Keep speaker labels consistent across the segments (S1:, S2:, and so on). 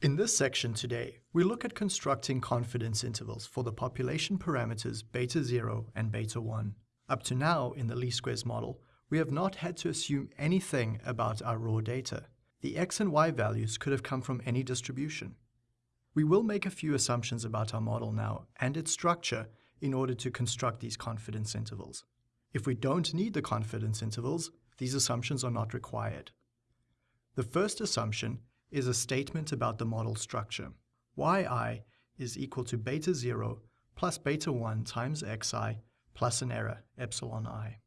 S1: In this section today, we look at constructing confidence intervals for the population parameters beta 0 and beta 1. Up to now, in the least squares model, we have not had to assume anything about our raw data. The x and y values could have come from any distribution. We will make a few assumptions about our model now and its structure in order to construct these confidence intervals. If we don't need the confidence intervals, these assumptions are not required. The first assumption is a statement about the model structure. yi is equal to beta 0 plus beta 1 times xi plus an error, epsilon i.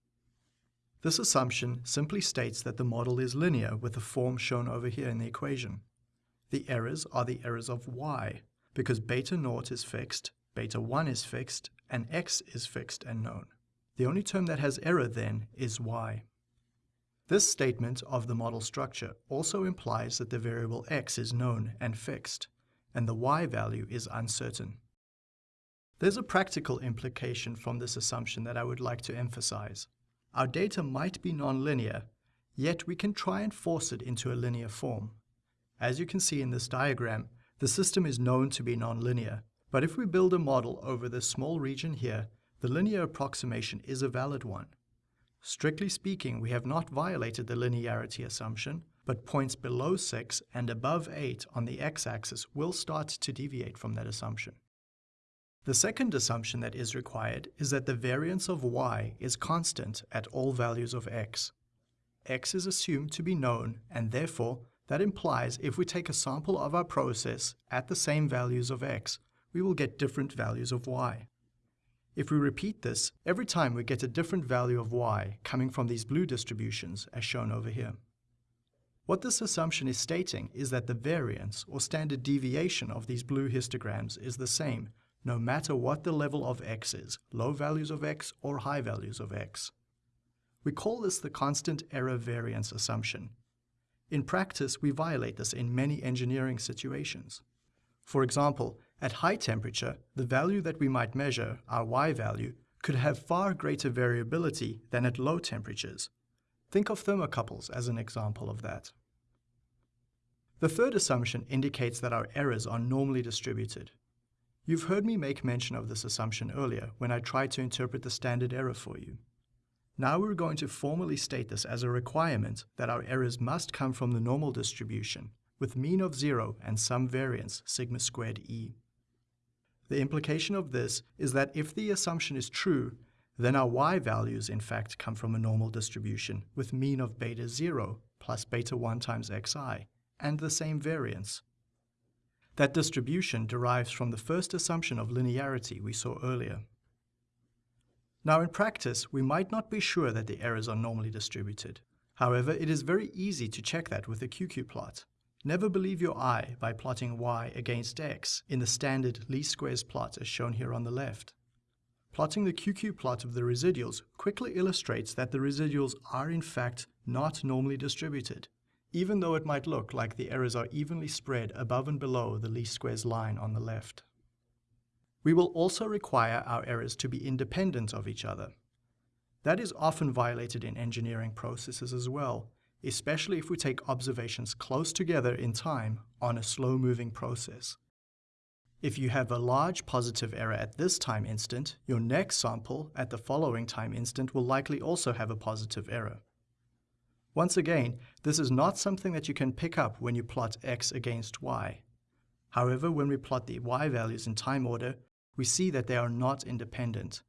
S1: This assumption simply states that the model is linear with the form shown over here in the equation. The errors are the errors of y, because beta naught is fixed, beta 1 is fixed, and x is fixed and known. The only term that has error then is y. This statement of the model structure also implies that the variable x is known and fixed, and the y value is uncertain. There's a practical implication from this assumption that I would like to emphasize. Our data might be nonlinear, yet we can try and force it into a linear form. As you can see in this diagram, the system is known to be nonlinear, but if we build a model over this small region here, the linear approximation is a valid one. Strictly speaking, we have not violated the linearity assumption, but points below 6 and above 8 on the x-axis will start to deviate from that assumption. The second assumption that is required is that the variance of y is constant at all values of x. x is assumed to be known, and therefore that implies if we take a sample of our process at the same values of x, we will get different values of y. If we repeat this, every time we get a different value of y coming from these blue distributions as shown over here. What this assumption is stating is that the variance or standard deviation of these blue histograms is the same no matter what the level of x is, low values of x or high values of x. We call this the constant error variance assumption. In practice, we violate this in many engineering situations. For example, at high temperature, the value that we might measure, our y value, could have far greater variability than at low temperatures. Think of thermocouples as an example of that. The third assumption indicates that our errors are normally distributed. You've heard me make mention of this assumption earlier when I tried to interpret the standard error for you. Now we're going to formally state this as a requirement that our errors must come from the normal distribution, with mean of zero and some variance, sigma squared e. The implication of this is that if the assumption is true, then our y values in fact come from a normal distribution with mean of beta 0 plus beta 1 times xi, and the same variance. That distribution derives from the first assumption of linearity we saw earlier. Now in practice, we might not be sure that the errors are normally distributed. However, it is very easy to check that with a QQ plot. Never believe your eye by plotting y against x in the standard least squares plot as shown here on the left. Plotting the QQ plot of the residuals quickly illustrates that the residuals are in fact not normally distributed, even though it might look like the errors are evenly spread above and below the least squares line on the left. We will also require our errors to be independent of each other. That is often violated in engineering processes as well, especially if we take observations close together in time on a slow-moving process. If you have a large positive error at this time instant, your next sample at the following time instant will likely also have a positive error. Once again, this is not something that you can pick up when you plot x against y. However, when we plot the y values in time order, we see that they are not independent.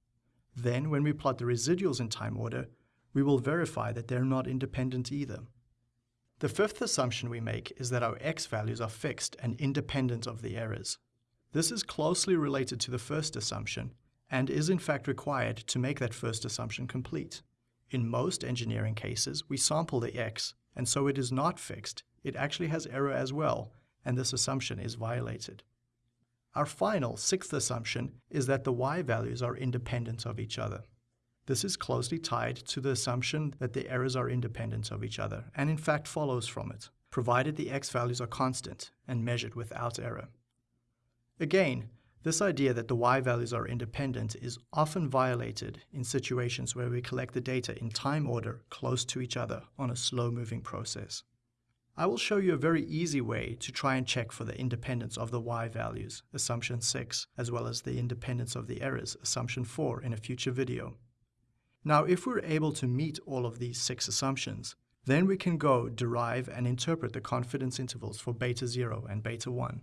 S1: Then, when we plot the residuals in time order, we will verify that they're not independent either. The fifth assumption we make is that our x values are fixed and independent of the errors. This is closely related to the first assumption and is in fact required to make that first assumption complete. In most engineering cases, we sample the x, and so it is not fixed. It actually has error as well, and this assumption is violated. Our final, sixth assumption is that the y values are independent of each other. This is closely tied to the assumption that the errors are independent of each other, and in fact follows from it, provided the x values are constant and measured without error. Again, this idea that the y values are independent is often violated in situations where we collect the data in time order close to each other on a slow-moving process. I will show you a very easy way to try and check for the independence of the y values, assumption 6, as well as the independence of the errors, assumption 4, in a future video. Now, if we're able to meet all of these six assumptions, then we can go derive and interpret the confidence intervals for beta 0 and beta 1.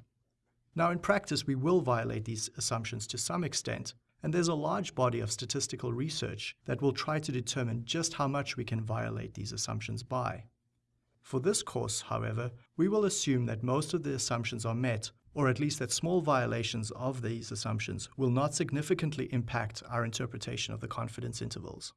S1: Now, in practice, we will violate these assumptions to some extent, and there's a large body of statistical research that will try to determine just how much we can violate these assumptions by. For this course, however, we will assume that most of the assumptions are met, or at least that small violations of these assumptions will not significantly impact our interpretation of the confidence intervals.